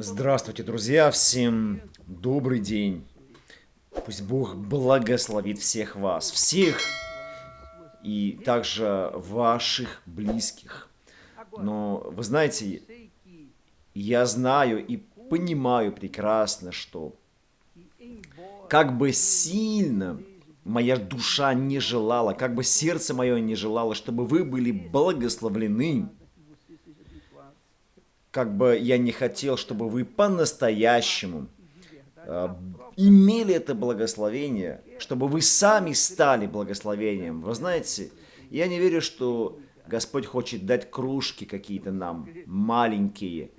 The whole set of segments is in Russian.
Здравствуйте, друзья! Всем добрый день! Пусть Бог благословит всех вас, всех и также ваших близких. Но вы знаете, я знаю и понимаю прекрасно, что как бы сильно моя душа не желала, как бы сердце мое не желало, чтобы вы были благословлены, как бы я не хотел, чтобы вы по-настоящему э, имели это благословение, чтобы вы сами стали благословением. Вы знаете, я не верю, что Господь хочет дать кружки какие-то нам, маленькие.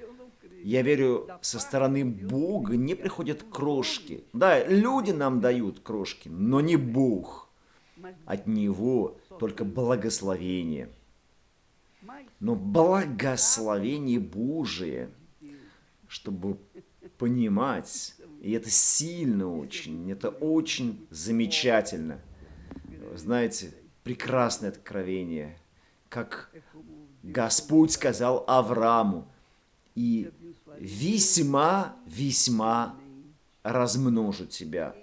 Я верю, со стороны Бога не приходят крошки. Да, люди нам дают крошки, но не Бог. От Него только благословение но благословение Божие, чтобы понимать, и это сильно очень, это очень замечательно. Знаете, прекрасное откровение, как Господь сказал Аврааму, и весьма-весьма размножу тебя.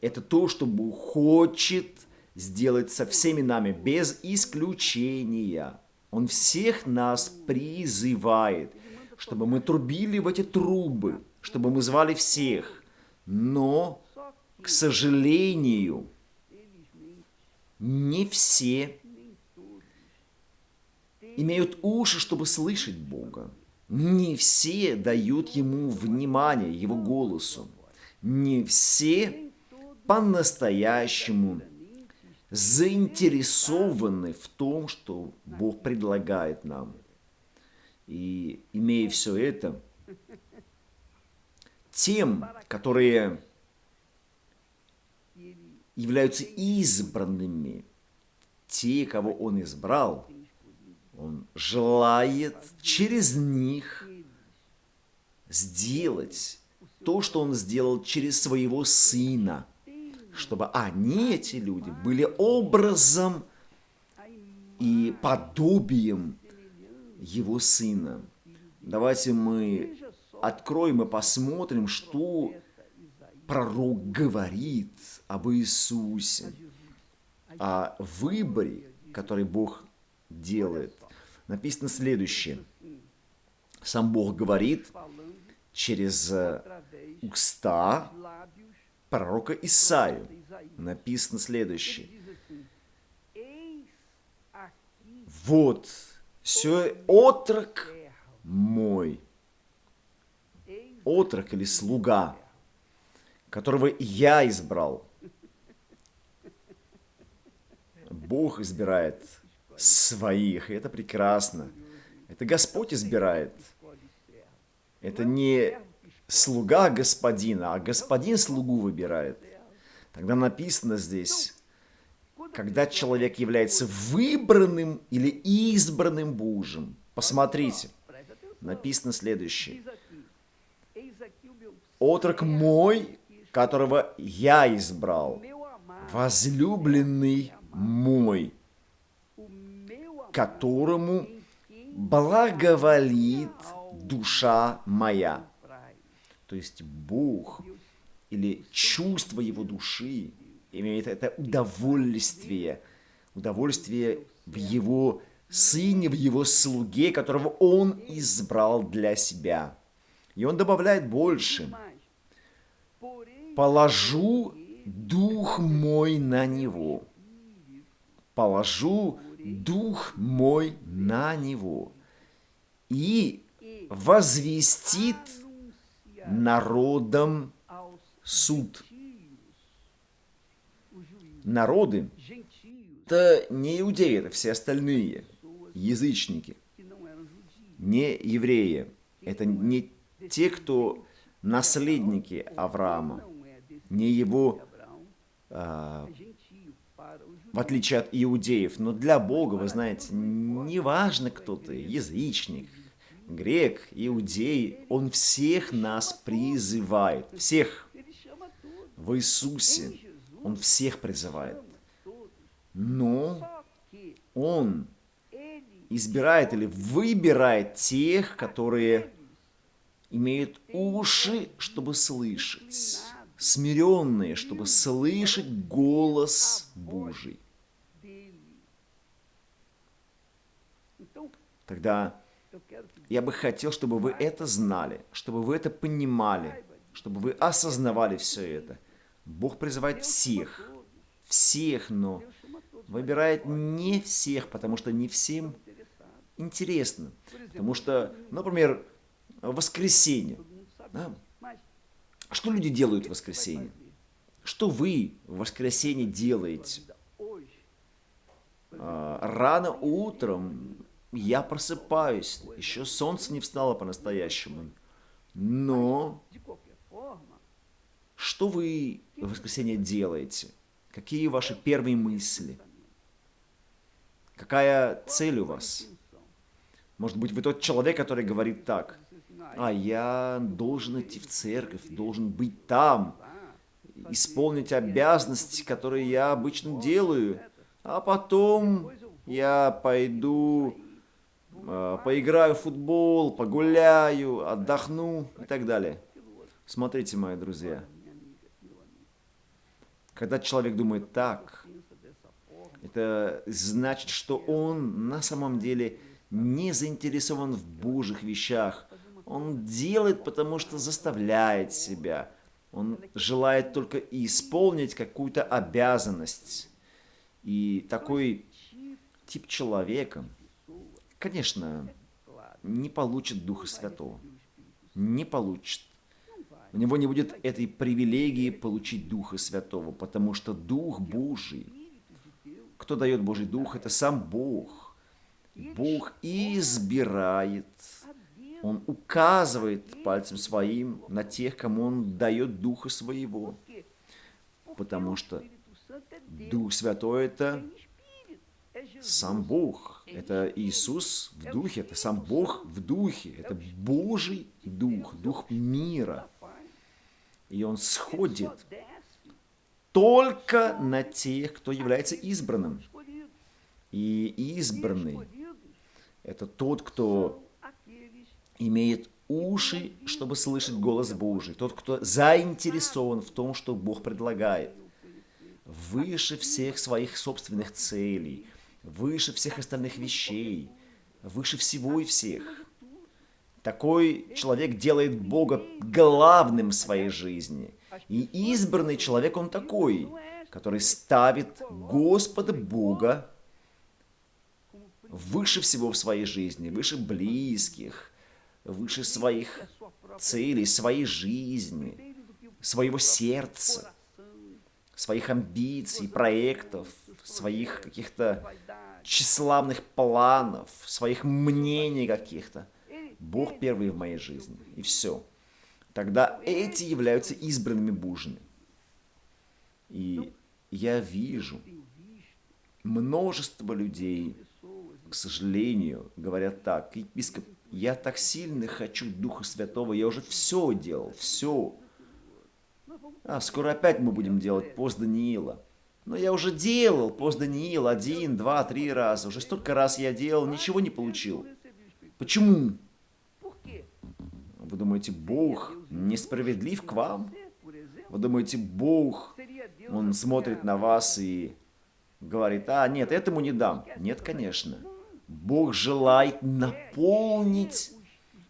Это то, что Бог хочет сделать со всеми нами, без исключения. Он всех нас призывает, чтобы мы трубили в эти трубы, чтобы мы звали всех. Но, к сожалению, не все имеют уши, чтобы слышать Бога. Не все дают Ему внимание, Его голосу. Не все по-настоящему заинтересованы в том, что Бог предлагает нам. И имея все это, тем, которые являются избранными, те, кого Он избрал, Он желает через них сделать то, что Он сделал через Своего Сына – чтобы они, эти люди, были образом и подобием его сына. Давайте мы откроем и посмотрим, что пророк говорит об Иисусе, о выборе, который Бог делает. Написано следующее. Сам Бог говорит через уста пророка Исаию написано следующее. Вот, все отрок мой, отрок или слуга, которого я избрал. Бог избирает своих, и это прекрасно. Это Господь избирает. Это не слуга господина, а господин слугу выбирает. Тогда написано здесь, когда человек является выбранным или избранным Божьим. Посмотрите, написано следующее. «Отрок мой, которого я избрал, возлюбленный мой, которому благоволит душа моя». То есть Бог или чувство его души имеет это удовольствие, удовольствие в его сыне, в его слуге, которого он избрал для себя. И он добавляет больше. «Положу дух мой на него». «Положу дух мой на него». И возвестит народом суд. Народы – это не иудеи, это все остальные, язычники, не евреи. Это не те, кто наследники Авраама, не его, а, в отличие от иудеев. Но для Бога, вы знаете, не важно, кто ты, язычник, грек, иудей, он всех нас призывает, всех в Иисусе, он всех призывает. Но он избирает или выбирает тех, которые имеют уши, чтобы слышать, смиренные, чтобы слышать голос Божий. Тогда я бы хотел, чтобы вы это знали, чтобы вы это понимали, чтобы вы осознавали все это. Бог призывает всех, всех, но выбирает не всех, потому что не всем интересно. Потому что, например, воскресенье. Да? Что люди делают в воскресенье? Что вы в воскресенье делаете? А, рано утром я просыпаюсь, еще солнце не встало по-настоящему. Но что вы в воскресенье делаете? Какие ваши первые мысли? Какая цель у вас? Может быть, вы тот человек, который говорит так, а я должен идти в церковь, должен быть там, исполнить обязанности, которые я обычно делаю, а потом я пойду, поиграю в футбол, погуляю, отдохну и так далее. Смотрите, мои друзья, когда человек думает так, это значит, что он на самом деле не заинтересован в Божьих вещах. Он делает, потому что заставляет себя. Он желает только исполнить какую-то обязанность. И такой тип человека, конечно, не получит Духа Святого. Не получит. У него не будет этой привилегии получить Духа Святого, потому что Дух Божий, кто дает Божий Дух, это сам Бог. Бог избирает, Он указывает пальцем своим на тех, кому Он дает Духа Своего, потому что Дух Святой – это сам Бог, это Иисус в Духе, это сам Бог в Духе, это Божий Дух, Дух мира – и он сходит только на тех, кто является избранным. И избранный – это тот, кто имеет уши, чтобы слышать голос Божий, тот, кто заинтересован в том, что Бог предлагает, выше всех своих собственных целей, выше всех остальных вещей, выше всего и всех – такой человек делает Бога главным в своей жизни. И избранный человек он такой, который ставит Господа Бога выше всего в своей жизни, выше близких, выше своих целей, своей жизни, своего сердца, своих амбиций, проектов, своих каких-то тщеславных планов, своих мнений каких-то. Бог первый в моей жизни. И все. Тогда эти являются избранными Божьими. И я вижу множество людей, к сожалению, говорят так, епископ, я так сильно хочу Духа Святого, я уже все делал, все. А скоро опять мы будем делать пост Даниила. Но я уже делал пост Даниила один, два, три раза. Уже столько раз я делал, ничего не получил. Почему? Вы думаете, Бог несправедлив к вам? Вы думаете, Бог, Он смотрит на вас и говорит, а, нет, этому не дам. Нет, конечно. Бог желает наполнить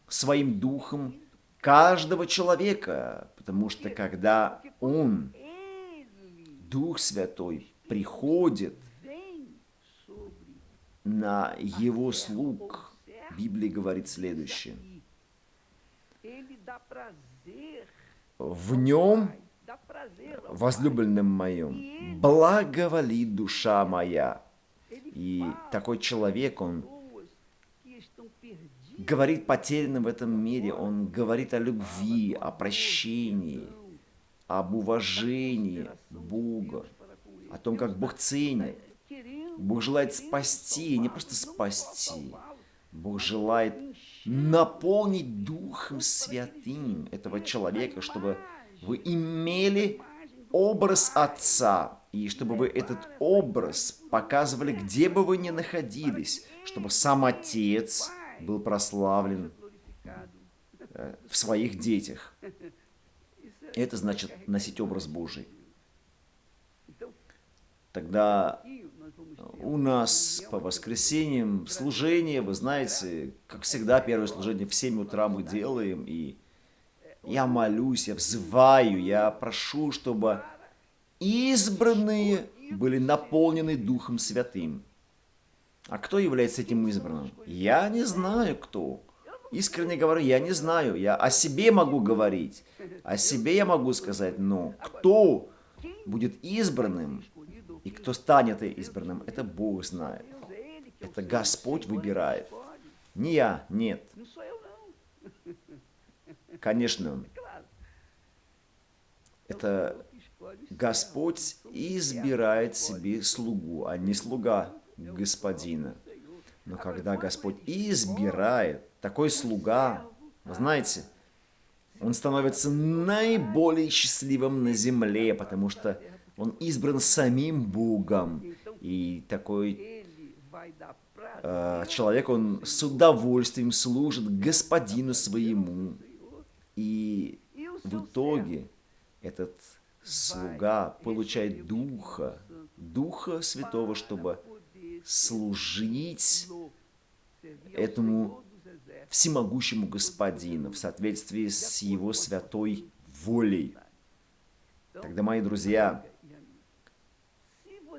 своим духом каждого человека, потому что когда Он, Дух Святой, приходит на Его слуг, Библия говорит следующее – в нем, возлюбленным моем, благоволит душа моя. И такой человек, он говорит потерянным в этом мире, он говорит о любви, о прощении, об уважении Бога, о том, как Бог ценит. Бог желает спасти, не просто спасти. Бог желает наполнить Духом Святым этого человека, чтобы вы имели образ Отца, и чтобы вы этот образ показывали, где бы вы ни находились, чтобы сам Отец был прославлен э, в своих детях. Это значит носить образ Божий. Тогда у нас по воскресеньям служение, вы знаете, как всегда, первое служение в 7 утра мы делаем, и я молюсь, я взываю, я прошу, чтобы избранные были наполнены Духом Святым. А кто является этим избранным? Я не знаю, кто. Искренне говорю, я не знаю. Я о себе могу говорить. О себе я могу сказать, но кто будет избранным и кто станет избранным, это Бог знает. Это Господь выбирает. Не я, нет. Конечно, это Господь избирает себе слугу, а не слуга господина. Но когда Господь избирает такой слуга, вы знаете, он становится наиболее счастливым на земле, потому что он избран самим Богом. И такой э, человек, он с удовольствием служит господину своему. И в итоге этот слуга получает Духа, Духа Святого, чтобы служить этому всемогущему Господину в соответствии с Его святой волей. Тогда, мои друзья,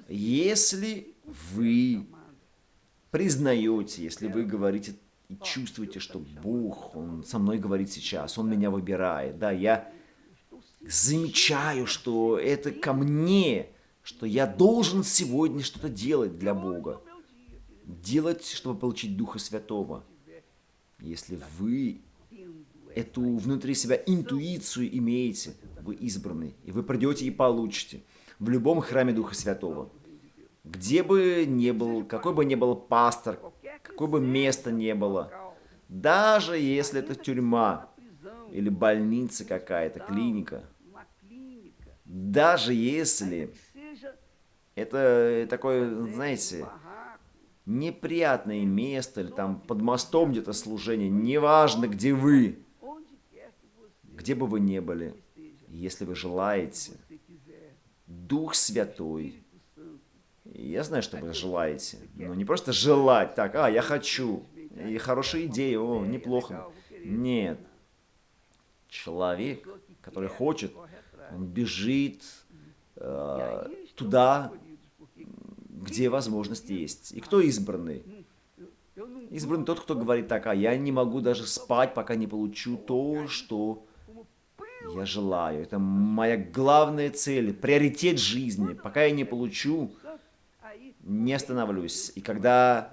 если вы признаете, если вы говорите и чувствуете, что Бог, Он со мной говорит сейчас, Он меня выбирает, да, я замечаю, что это ко мне, что я должен сегодня что-то делать для Бога. Делать, чтобы получить Духа Святого. Если вы эту внутри себя интуицию имеете, вы избранный, и вы придете и получите в любом храме Духа Святого. Где бы ни был, какой бы ни был пастор, какое бы место ни было, даже если это тюрьма или больница какая-то, клиника, даже если это такое, знаете, неприятное место, или там под мостом где-то служение, неважно, где вы, где бы вы ни были, если вы желаете, Дух Святой, я знаю, что вы желаете, но не просто желать, так, а, я хочу, и хорошая идея, о, неплохо. Нет. Человек, который хочет, он бежит э, туда, где возможность есть. И кто избранный? Избранный тот, кто говорит так, а я не могу даже спать, пока не получу то, что я желаю. Это моя главная цель, приоритет жизни. Пока я не получу, не остановлюсь. И когда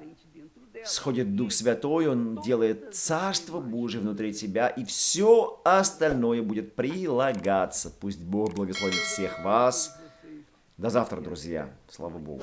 сходит Дух Святой, Он делает Царство Божие внутри тебя, и все остальное будет прилагаться. Пусть Бог благословит всех вас. До завтра, друзья. Слава Богу.